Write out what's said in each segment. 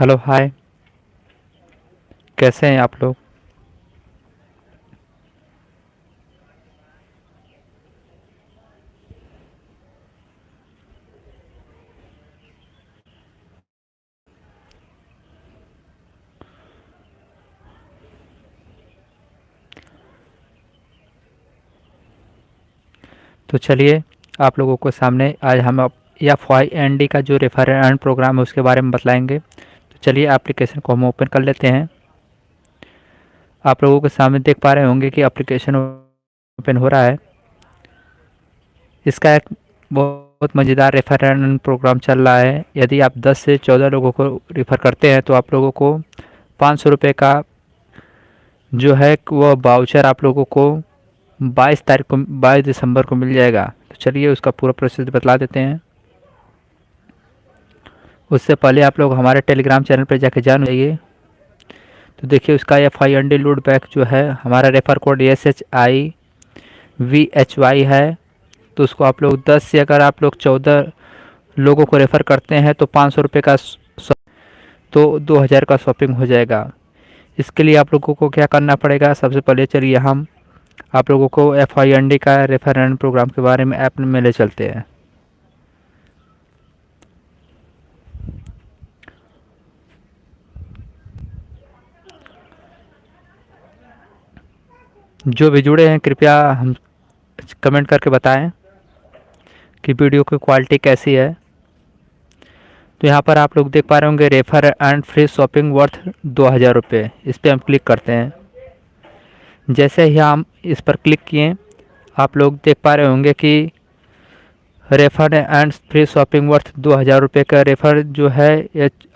Hello, हाय। कैसे हैं आप लोग? तो चलिए, आप लोगों को सामने आज हम या वाई एन डी का जो रेफर एंड प्रोग्राम है, उसके बारे में बतलाएँगे। तो चलिए एप्लीकेशन को हम ओपन कर लेते हैं। आप लोगों के सामने देख पा रहे होंगे कि एप्लीकेशन ओपन हो रहा है। इसका एक बहुत मज़ेदार रेफर प्रोग्राम चल रहा है। यदि आप 10 से 14 लोगों को रेफ़र करते हैं तो आप लोगों को पाँच सौ रुपये का जो है वह बाउचर आप लोगों को बाईस तारीख को, बाईस दिसंबर को मिल जाएगा। तो चलिए उसका पूरा प्रोसेस बतला देते हैं। उससे पहले आप लोग हमारे टेलीग्राम चैनल पर जाके जान जाइए तो देखिए, उसका एफ़ आई एन डी लूड बैक जो है, हमारा refer code S H I V H Y है। तो उसको आप लोग दस से अगर आप लोग चौदह लोगों को रेफ़र करते हैं तो पाँच सौ रुपये का तो दो हज़ार का शॉपिंग हो जाएगा। इसके लिए आप लोगों को क्या करना पड़ेगा? सबसे पहले चलिए हम आप लोगों को एफ़ आई डी का रेफरेंड प्रोग्राम के बारे में ऐप में ले चलते हैं। जो भी जुड़े हैं, कृपया हम कमेंट करके बताएँ कि वीडियो की क्वालिटी कैसी है। तो यहाँ पर आप लोग देख पा रहे होंगे, refer and free shopping worth दो हज़ार रुपये। इस पर हम क्लिक करते हैं। जैसे ही हम इस पर क्लिक किए, आप लोग देख पा रहे होंगे कि refer and free shopping worth दो हज़ार रुपये का रेफ़र जो है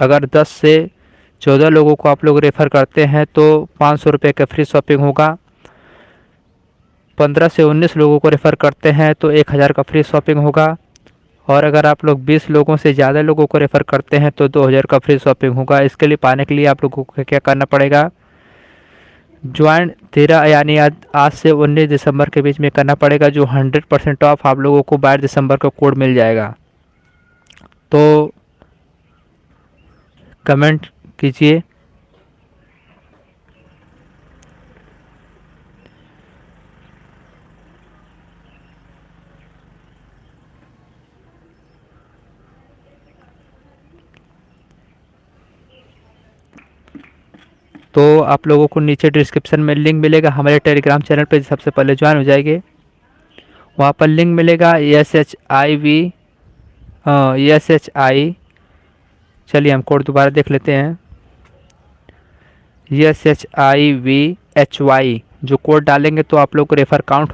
अगर 10 से 14 लोगों को आप लोग रेफ़र करते हैं तो पाँच सौ रुपये का फ्री शॉपिंग होगा। 15 से 19 लोगों को रेफ़र करते हैं तो एक हज़ार का फ्री शॉपिंग होगा। और अगर आप लोग 20 लोगों से ज़्यादा लोगों को रेफ़र करते हैं तो 2000 का फ्री शॉपिंग होगा। इसके लिए पाने के लिए आप लोगों को क्या करना पड़ेगा? ज्वाइन तेरह, यानी आज आज से उन्नीस दिसंबर के बीच में करना पड़ेगा, जो हंड्रेड परसेंट ऑफ़ आप लोगों को बाईस दिसंबर का कोड मिल जाएगा। तो कमेंट कीजिए। तो आप लोगों को नीचे डिस्क्रिप्शन में लिंक मिलेगा, हमारे टेलीग्राम चैनल पर सबसे पहले ज्वाइन हो जाएँगे। वहाँ पर लिंक मिलेगा S H I V S H I चलिए हम कोड दोबारा देख लेते हैं। S H I V H Y जो कोड डालेंगे तो आप लोग को रेफर काउंट हो